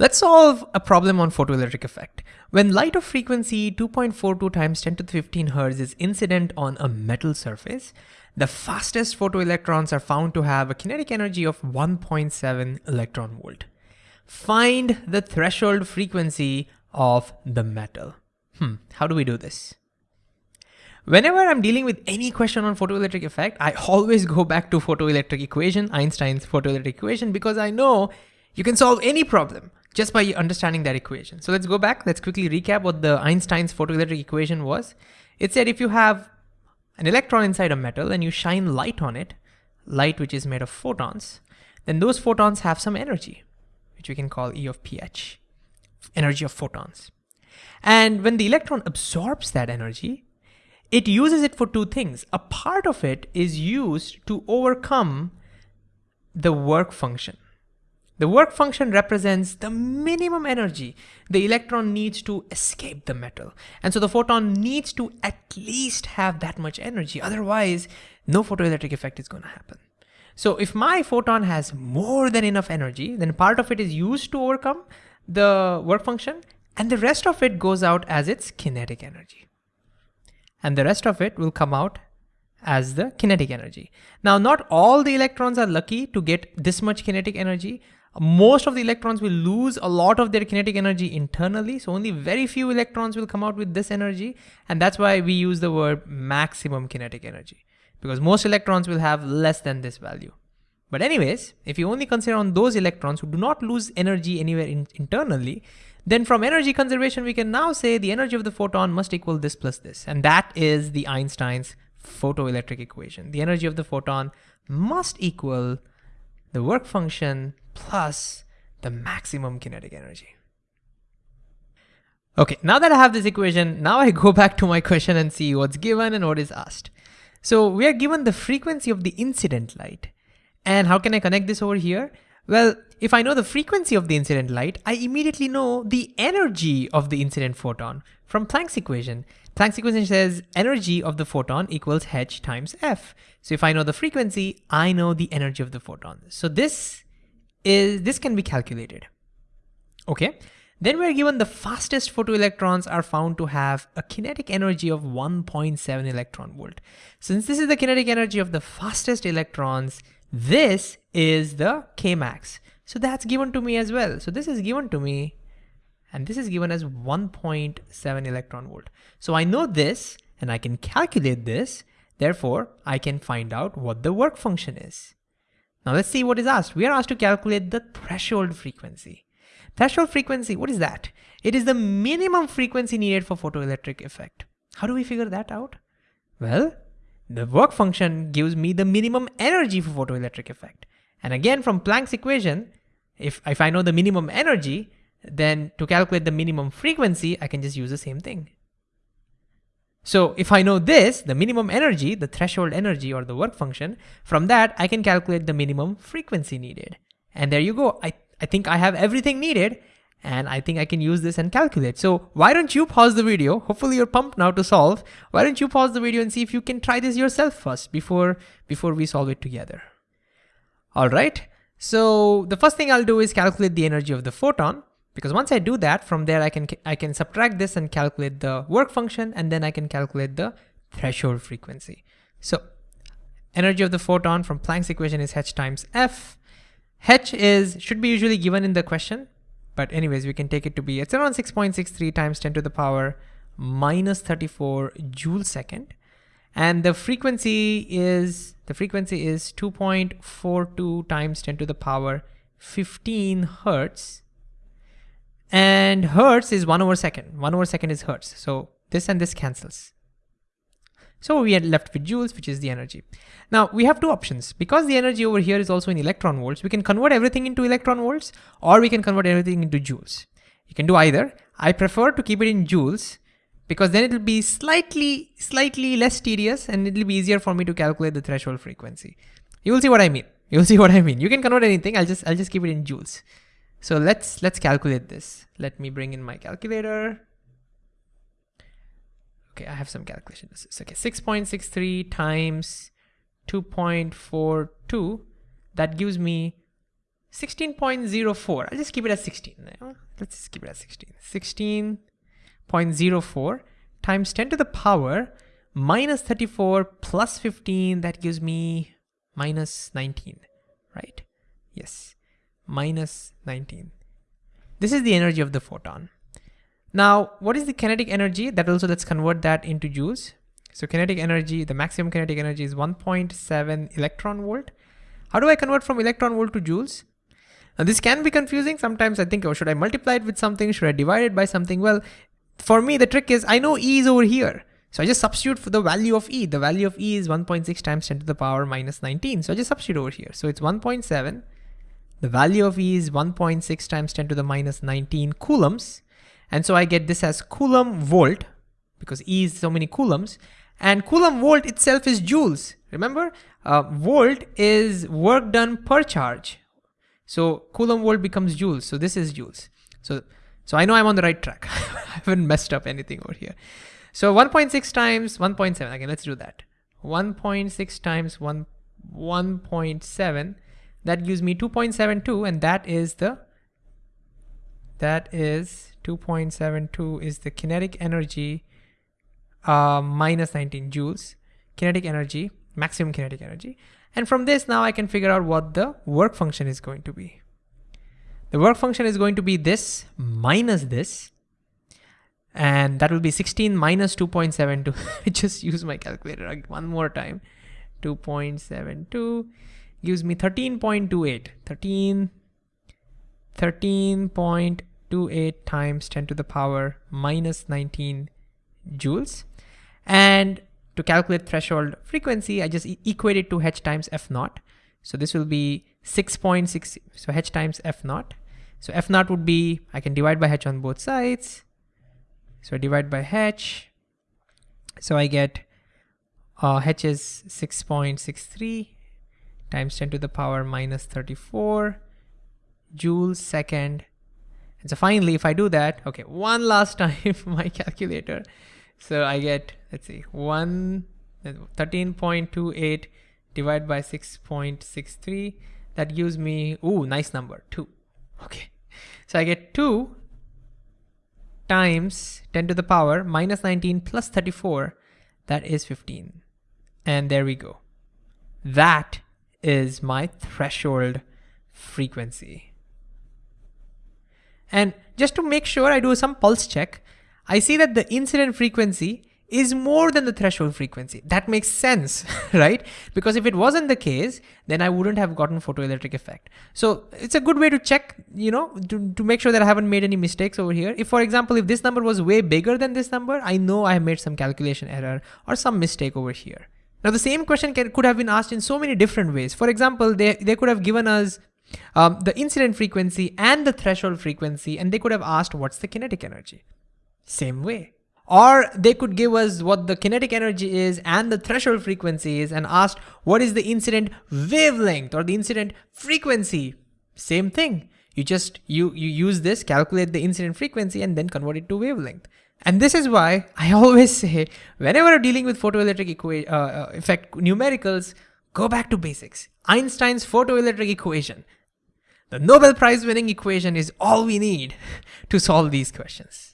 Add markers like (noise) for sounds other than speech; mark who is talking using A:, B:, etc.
A: Let's solve a problem on photoelectric effect. When light of frequency 2.42 times 10 to the 15 Hz is incident on a metal surface, the fastest photoelectrons are found to have a kinetic energy of 1.7 electron volt. Find the threshold frequency of the metal. Hmm, how do we do this? Whenever I'm dealing with any question on photoelectric effect, I always go back to photoelectric equation, Einstein's photoelectric equation, because I know you can solve any problem just by understanding that equation. So let's go back. Let's quickly recap what the Einstein's photoelectric equation was. It said if you have an electron inside a metal and you shine light on it, light which is made of photons, then those photons have some energy, which we can call E of pH, energy of photons. And when the electron absorbs that energy, it uses it for two things. A part of it is used to overcome the work function. The work function represents the minimum energy the electron needs to escape the metal. And so the photon needs to at least have that much energy. Otherwise, no photoelectric effect is going to happen. So if my photon has more than enough energy, then part of it is used to overcome the work function and the rest of it goes out as its kinetic energy. And the rest of it will come out as the kinetic energy. Now, not all the electrons are lucky to get this much kinetic energy most of the electrons will lose a lot of their kinetic energy internally. So only very few electrons will come out with this energy. And that's why we use the word maximum kinetic energy because most electrons will have less than this value. But anyways, if you only consider on those electrons who do not lose energy anywhere in internally, then from energy conservation, we can now say the energy of the photon must equal this plus this. And that is the Einstein's photoelectric equation. The energy of the photon must equal the work function plus the maximum kinetic energy. Okay, now that I have this equation, now I go back to my question and see what's given and what is asked. So we are given the frequency of the incident light. And how can I connect this over here? Well, if I know the frequency of the incident light, I immediately know the energy of the incident photon from Planck's equation. Planck's equation says energy of the photon equals h times f. So if I know the frequency, I know the energy of the photon. So this is this can be calculated. Okay. Then we're given the fastest photoelectrons are found to have a kinetic energy of 1.7 electron volt. Since this is the kinetic energy of the fastest electrons, this is the Kmax. So that's given to me as well. So this is given to me and this is given as 1.7 electron volt. So I know this and I can calculate this. Therefore, I can find out what the work function is. Now let's see what is asked. We are asked to calculate the threshold frequency. Threshold frequency, what is that? It is the minimum frequency needed for photoelectric effect. How do we figure that out? Well, the work function gives me the minimum energy for photoelectric effect. And again, from Planck's equation, if, if I know the minimum energy, then to calculate the minimum frequency, I can just use the same thing. So if I know this, the minimum energy, the threshold energy or the work function, from that I can calculate the minimum frequency needed. And there you go. I, I think I have everything needed and I think I can use this and calculate. So why don't you pause the video? Hopefully you're pumped now to solve. Why don't you pause the video and see if you can try this yourself first before, before we solve it together. All right. So the first thing I'll do is calculate the energy of the photon. Because once I do that, from there I can, I can subtract this and calculate the work function, and then I can calculate the threshold frequency. So energy of the photon from Planck's equation is h times f. h is, should be usually given in the question, but anyways, we can take it to be, it's around 6.63 times 10 to the power minus 34 joule second. And the frequency is, the frequency is 2.42 times 10 to the power 15 hertz and hertz is one over second. One over second is hertz. So this and this cancels. So we are left with joules, which is the energy. Now we have two options. Because the energy over here is also in electron volts, we can convert everything into electron volts or we can convert everything into joules. You can do either. I prefer to keep it in joules because then it'll be slightly, slightly less tedious and it'll be easier for me to calculate the threshold frequency. You will see what I mean. You'll see what I mean. You can convert anything. I'll just, I'll just keep it in joules. So let's let's calculate this. Let me bring in my calculator. Okay, I have some calculations. Okay, 6.63 times 2.42, that gives me 16.04. I'll just keep it at 16. let's just keep it at 16. 16.04 times 10 to the power minus 34 plus 15, that gives me minus 19, right? Yes, minus 19. This is the energy of the photon. Now, what is the kinetic energy? That also, let's convert that into joules. So kinetic energy, the maximum kinetic energy is 1.7 electron volt. How do I convert from electron volt to joules? Now this can be confusing. Sometimes I think, oh, should I multiply it with something? Should I divide it by something? Well, for me, the trick is I know E is over here. So I just substitute for the value of E. The value of E is 1.6 times 10 to the power minus 19. So I just substitute over here. So it's 1.7. The value of E is 1.6 times 10 to the minus 19 coulombs. And so I get this as coulomb volt because E is so many coulombs. And coulomb volt itself is joules. Remember, uh, volt is work done per charge. So coulomb volt becomes joules. So this is joules. So, so I know I'm on the right track. (laughs) I haven't messed up anything over here. So 1.6 times 1.7, okay, let's do that. 1.6 times 1, 1.7, that gives me 2.72 and that is the, that is 2.72 is the kinetic energy uh, minus 19 joules, kinetic energy, maximum kinetic energy. And from this now I can figure out what the work function is going to be. The work function is going to be this minus this, and that will be 16 minus 2.72. (laughs) Just use my calculator one more time. 2.72 gives me 13.28. 13, 13.28 times 10 to the power minus 19 joules. And to calculate threshold frequency, I just e equate it to h times f naught. So this will be 6.6, so h times f naught. So f naught would be, I can divide by h on both sides. So I divide by h. So I get uh, h is 6.63 times 10 to the power minus 34 joules second. And so finally, if I do that, okay, one last (laughs) time my calculator. So I get, let's see, one, 13.28 divided by 6.63. That gives me, ooh, nice number, two. Okay. So I get two times 10 to the power minus 19 plus 34, that is 15. And there we go. That is my threshold frequency. And just to make sure I do some pulse check, I see that the incident frequency is more than the threshold frequency. That makes sense, (laughs) right? Because if it wasn't the case, then I wouldn't have gotten photoelectric effect. So it's a good way to check, you know, to, to make sure that I haven't made any mistakes over here. If for example, if this number was way bigger than this number, I know I have made some calculation error or some mistake over here. Now the same question can, could have been asked in so many different ways. For example, they, they could have given us um, the incident frequency and the threshold frequency, and they could have asked what's the kinetic energy. Same way. Or they could give us what the kinetic energy is and the threshold frequency is and asked what is the incident wavelength or the incident frequency. Same thing. You just, you, you use this, calculate the incident frequency and then convert it to wavelength. And this is why I (laughs) always say, whenever dealing with photoelectric uh, uh, effect numericals, go back to basics. Einstein's photoelectric equation. The Nobel Prize winning equation is all we need (laughs) to solve these questions.